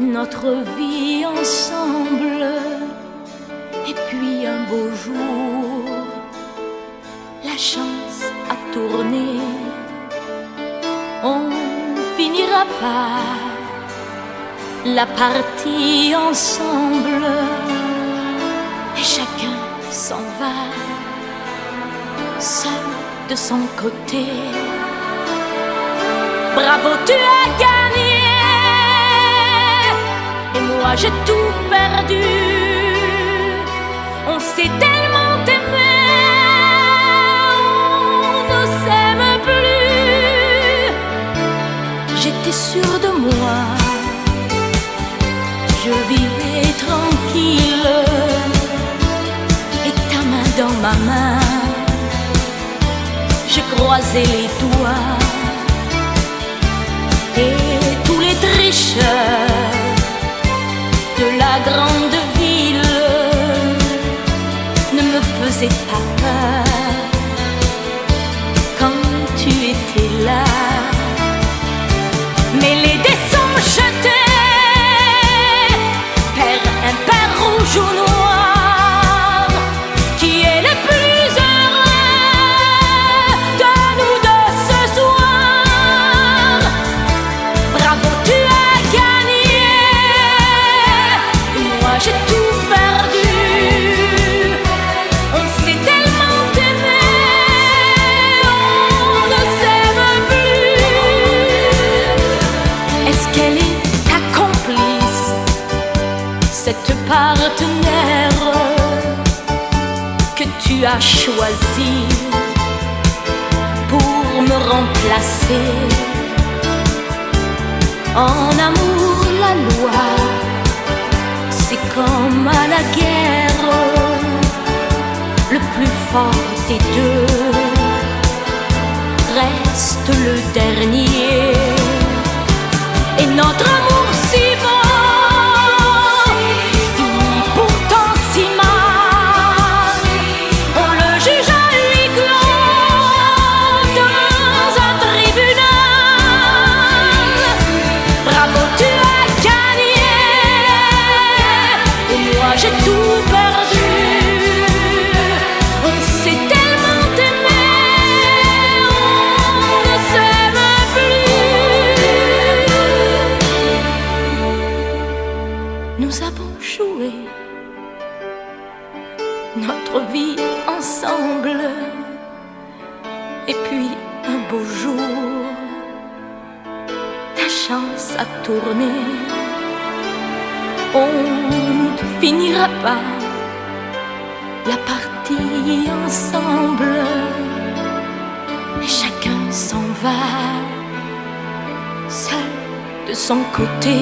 notre vie ensemble. Et puis un beau jour, la chance a tourné. On finira par la partie ensemble. Et chacun s'en va, seul de son côté. Bravo, tu as gagné. J'ai tout perdu. On s'est tellement aimé. On ne s'aime plus. J'étais sûre de moi. Je vivais tranquille. Et ta main dans ma main. Je croisais les doigts et ne me faisaient pas peur partenaire que tu as choisi pour me remplacer? En amour, la loi, c'est comme à la guerre, le plus fort des deux reste le dernier. Et notre amour notre vie ensemble. Et puis un beau jour, la chance a tourné. On ne finira pas la partie ensemble. Et chacun s'en va, seul de son côté.